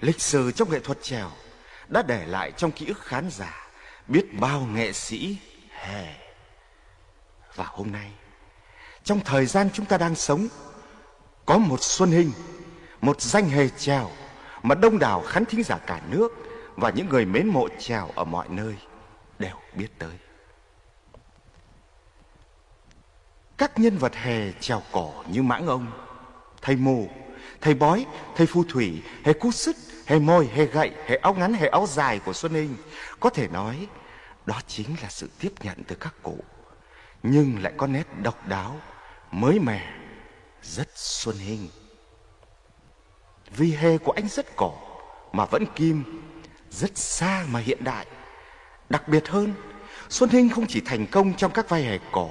Lịch sử trong nghệ thuật trèo đã để lại trong ký ức khán giả biết bao nghệ sĩ hề. Và hôm nay, trong thời gian chúng ta đang sống, có một Xuân Hình, một danh hề trèo mà đông đảo khán thính giả cả nước và những người mến mộ trèo ở mọi nơi đều biết tới. Các nhân vật hề trèo cổ như mãng ông, thầy mù, thầy bói, thầy phù thủy, hề cú sức, hề môi, hề gậy, hề áo ngắn, hề áo dài của Xuân Ninh. Có thể nói đó chính là sự tiếp nhận từ các cụ, nhưng lại có nét độc đáo, mới mẻ, rất Xuân Ninh. Vì hề của anh rất cổ mà vẫn kim, rất xa mà hiện đại. Đặc biệt hơn, Xuân Hinh không chỉ thành công trong các vai hề cổ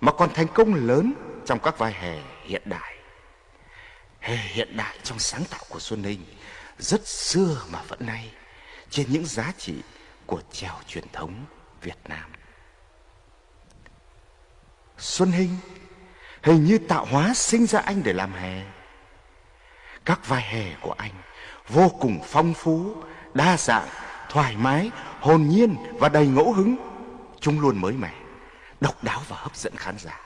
mà còn thành công lớn trong các vai hề hiện đại. Hiện đại trong sáng tạo của Xuân Hinh rất xưa mà vẫn nay trên những giá trị của trèo truyền thống Việt Nam. Xuân Hinh hình như tạo hóa sinh ra anh để làm hề. Các vai hề của anh vô cùng phong phú, đa dạng, thoải mái, hồn nhiên và đầy ngẫu hứng. Chúng luôn mới mẻ, độc đáo và hấp dẫn khán giả.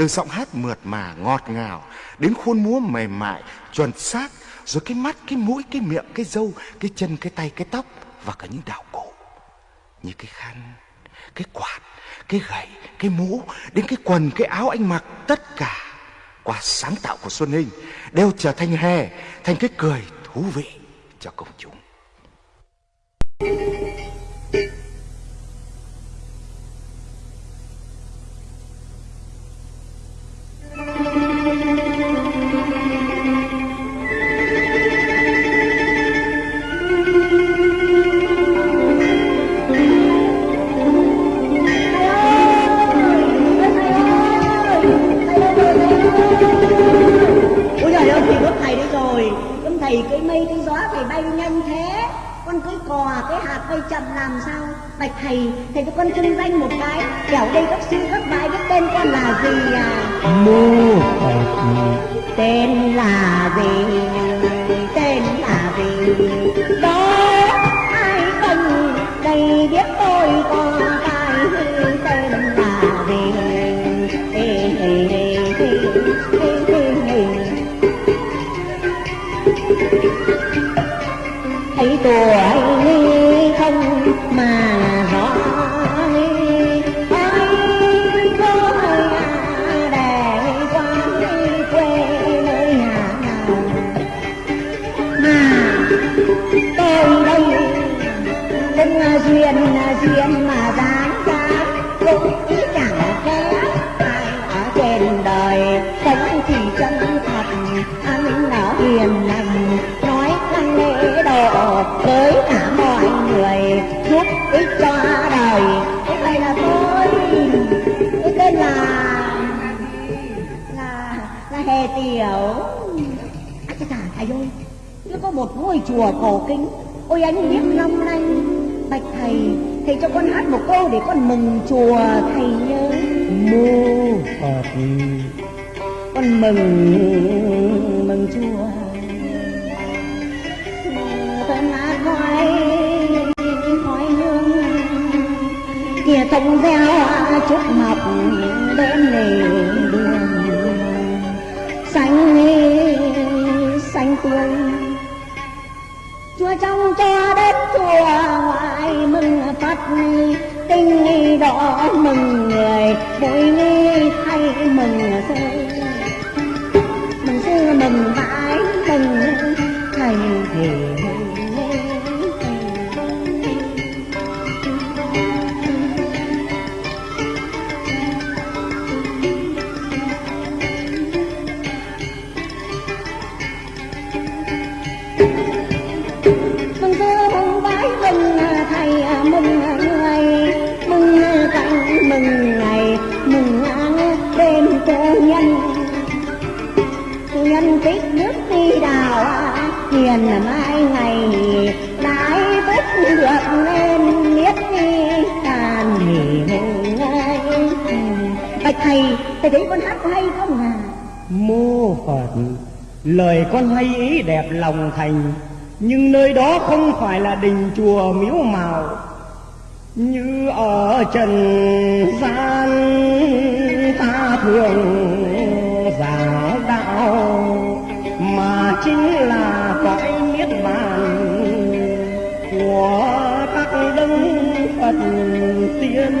Từ giọng hát mượt mà, ngọt ngào đến khuôn múa mềm mại, chuẩn xác, rồi cái mắt, cái mũi, cái miệng, cái râu, cái chân, cái tay, cái tóc và cả những đạo cụ như cái khăn, cái quạt, cái gậy, cái mũ, đến cái quần, cái áo anh mặc, tất cả qua sáng tạo của Xuân Hinh đều trở thành hè, thành cái cười thú vị cho công chúng. Ôi bay nhanh thế. Con cưới cò cái hạt bay chậm làm sao? Bạch thầy, thầy cho con xưng danh một cái. Kẻo đây các sư các bài biết tên con là gì à? Mô phật Tên là gì? Tên là gì? Đó ai cần đây biết tôi con cái tên là gì? Ê, ê, ê, ê, thấy hề tiểu à, cái thả thầy ơi? Nó có một ngôi chùa cổ kính. Ôi anh biết long lanh bạch thầy thầy cho con hát một câu để con mừng chùa thầy nhớ. Mô phật con mừng mừng chùa. Thân lá khói khói hương. Kìa thông gieo trúc mọc bên lề xanh tươi trong cho đất chùa ngoại mừng phật. Tinh đỏ mừng người vui thay mừng sư hiền mai ngày đãi vết được nên biết đi tàn nghỉ bạch thầy thầy thấy con hát có hay không à mô phật, lời con hay ý đẹp lòng thành, nhưng nơi đó không phải là đình chùa miếu màu như ở trần gian, ta thường giảng đạo, mà chính là của các đấng phật tiên.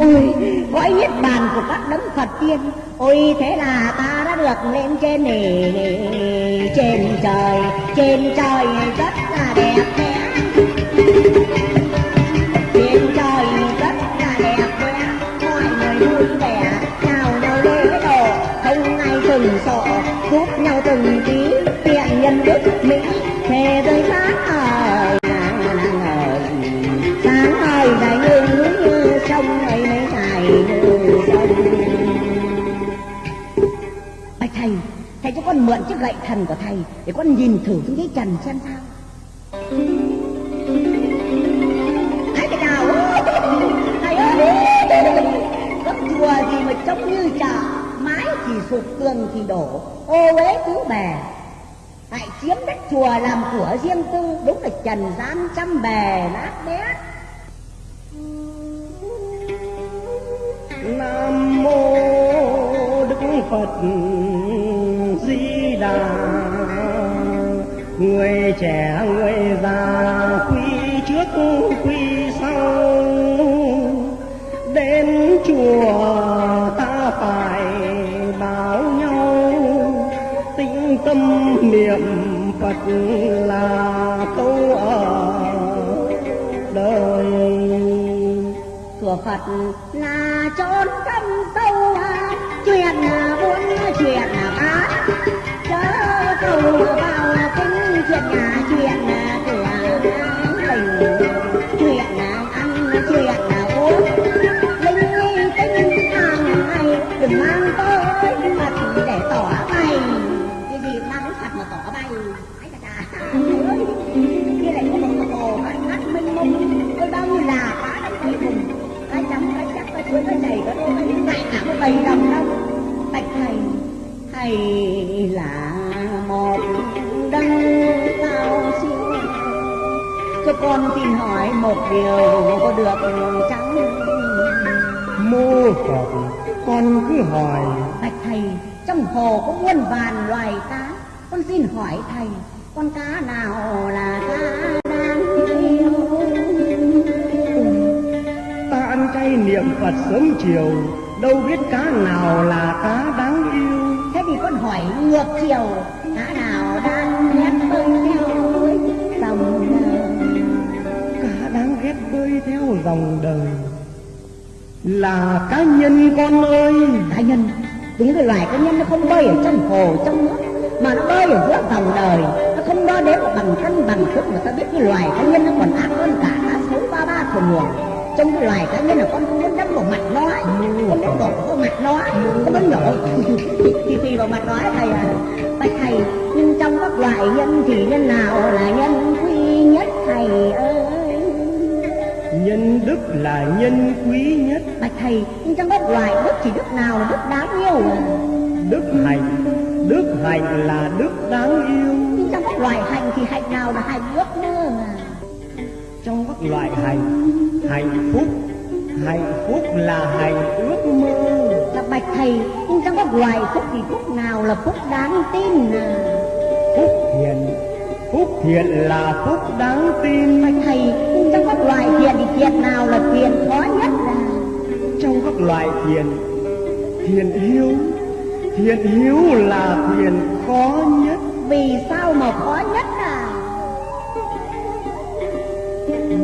Ôi cõi niết bàn của các đấng phật tiên. Ôi, thế là ta đã được lên trên này trên trời trên trời rất là đẹp đẽ. Trên trời rất là đẹp đẽ, mọi người vui vẻ chào nhau lễ độ, không ai từng sợ, giúp nhau từng tí, tiện nhân đức mỹ thề rơi sáng mượn chiếc gậy thần của thầy để con nhìn thử xuống dưới trần xem sao. Hãy cái nào? Thầy ơi! Gấp chùa gì mà trông như chợ Mái thì sụp, tường thì đổ. Ô uế tứ bè. Lại chiếm đất chùa làm của riêng tư, Đúng là trần gian trăm bè nát bét nam mô đức phật già người trẻ, người già quy trước quy sau. Đến chùa ta phải báo nhau, tĩnh tâm niệm phật là câu ở đời. Chùa Phật là chốn thâm sâu Chuyện là buôn chuyện là Chớ cầu vào kinh chuyện nhà chuyện nhà cửa tình Chuyện nhà ăn chuyện nhà uống Linh nghi tinh hàng ngày Đừng mang tới Phật để tỏ bay Cái gì mang đến Phật mà tỏ bay Ấy chà cái Kia lại có một hồ bát ngát mênh mông Tôi bao nhiêu là quá đông cây cùng cái chấm cái chắc cái chuối cái chảy cái đôi cái ngại cả cái bầy đồng đâu bạch thầy hay là một đấng cao siêu cho con xin hỏi một điều có được chăng? Mô phật con cứ hỏi. Bạch thầy trong hồ có muôn vàn loài cá. Con xin hỏi thầy con cá nào là cá ta ăn chay niệm phật sớm chiều đâu biết cá nào là cá hỏi ngược chiều cá nào đang hét bơi theo dòng đời. Cá đáng ghét bơi theo dòng đời. Là cá nhân con ơi. Cá nhân? Những cái loài cá nhân nó không bơi ở trong hồ trong nước mà nó bơi ở giữa dòng đời. Nó không đo đếm bằng cân bằng thước mà ta biết cái loài cá nhân nó còn ác hơn cả cá sấu ba ba thuần nguồn trong cái loài cá nhân là con không muốn đâm vào mặt nó ấy. con muốn đổ vào mặt nó con muốn nổ thì thì vào mặt nó thầy à bạch thầy nhưng trong các loài nhân thì nhân nào là nhân quý nhất thầy ơi? Nhân đức là nhân quý nhất. Bạch thầy nhưng trong các loài đức thì đức nào là đức đáng yêu? Đức hạnh. Đức hạnh là đức đáng yêu. Nhưng trong các loài hạnh thì hạnh nào là hạnh ước à trong các loại hạnh hạnh phúc. Hạnh phúc là hạnh ước mơ. Là bạch thầy nhưng trong các loài phúc thì phúc nào là phúc đáng tin à? Phúc thiện phúc thiện là phúc đáng tin. Bạch thầy nhưng trong các loài thiện thì thiện nào là thiện khó nhất à? Trong các loại thiện thiện hiếu thiện hiếu là thiện khó nhất. Vì sao mà khó nhất à?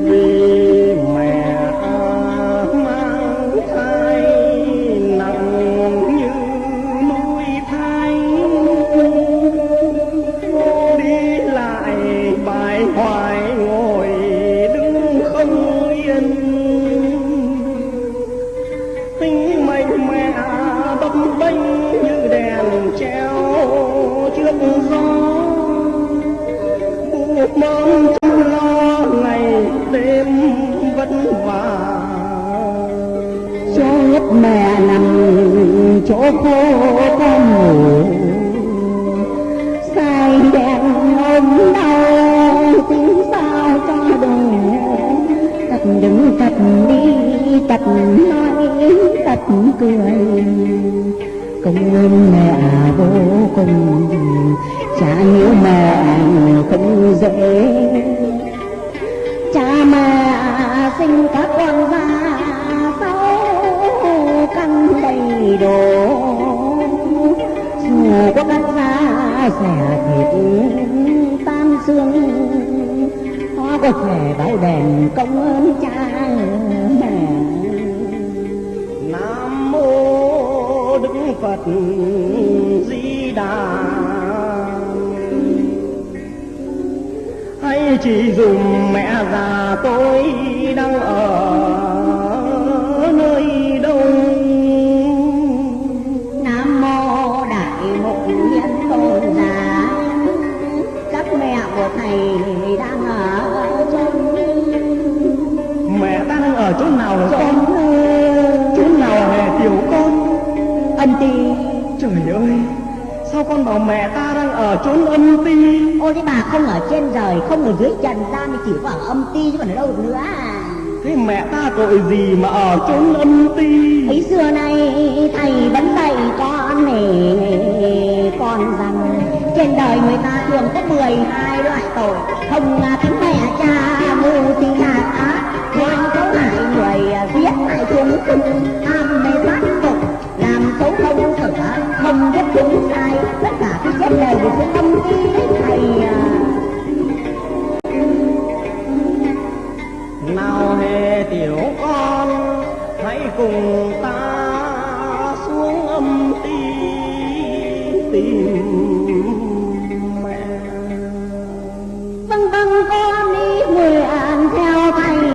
Vì mẹ nằm chỗ khô con ngủ say đèn ôm đau tiếng sao cho đời tật đứng tật đi tật nói tật cười. Công ơn mẹ vô cùng cha nếu mẹ không dễ. Cha mẹ sinh các con ra đầy đủ dù có cắt ra xẻ thịt tan xương. Nó có thể bảo đền công ơn cha mẹ. Nam mô đức phật di đà. Hay chỉ dùng mẹ già tôi đang ở. Thầy đang ở trong mẹ ta đang ở chỗ nào rồi con? Chỗ nào hề tiểu con? Ân ti trời ơi sao con bảo mẹ ta đang ở chốn âm ti ôi cái bà không ở trên trời không ở dưới trần gian thì chỉ có ở âm ti chứ còn ở đâu được nữa à thế mẹ ta tội gì mà ở chốn âm ti? Ấy xưa nay thầy vẫn dạy con này con rằng trên đời người ta thường có 12 loại tội. Không là tính mẹ cha ngu si hạ ác ngoan xấu hại người giết hại chúng tham mê sát tục. Làm xấu không sửa không biết chúng sai. Tất cả cái chết đều của chúng tâm ti, thầy à, nào hề tiểu con hãy cùng ta